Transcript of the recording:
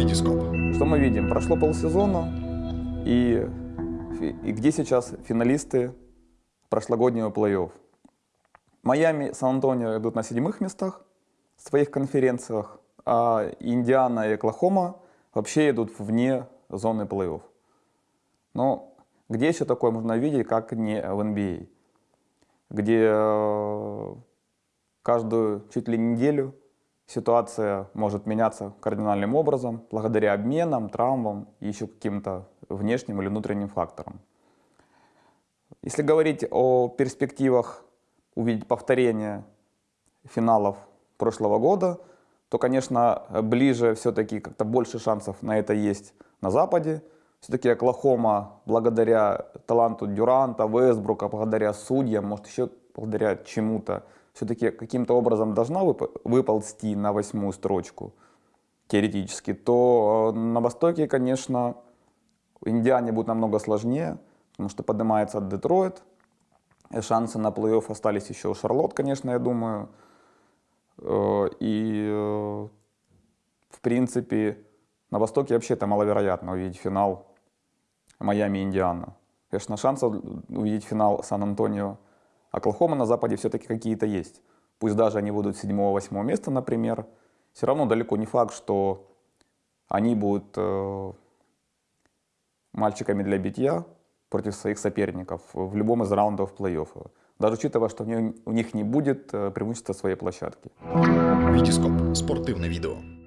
Витископ. Что мы видим? Прошло полсезона, и, и где сейчас финалисты прошлогоднего плей-офф? Майами, Сан-Антонио идут на седьмых местах в своих конференциях, а Индиана и Оклахома вообще идут вне зоны плей-офф. Но где еще такое можно видеть, как не в NBA? Где э, каждую чуть ли неделю ситуация может меняться кардинальным образом благодаря обменам, травмам и еще каким-то внешним или внутренним факторам. Если говорить о перспективах увидеть повторение финалов прошлого года, то, конечно, ближе все-таки как-то больше шансов на это есть на Западе. Все-таки Оклахома, благодаря таланту Дюранта, Весбрука, благодаря судьям, может еще благодаря чему-то, все-таки каким-то образом должна вып выползти на восьмую строчку, теоретически, то э, на Востоке, конечно, Индиане будет намного сложнее, потому что поднимается Детройт, шансы на плей-офф остались еще у Шарлот, конечно, я думаю. Э, и, э, в принципе, на Востоке вообще-то маловероятно увидеть финал Майами-Индиана. Конечно, шансов увидеть финал Сан-Антонио Оклахома на Западе все-таки какие-то есть. Пусть даже они будут 7-8 места, например, все равно далеко не факт, что они будут э, мальчиками для битья против своих соперников в любом из раундов плей-оффа. Даже учитывая, что у них не будет э, преимущества своей площадки. Витископ. Спортивное видео.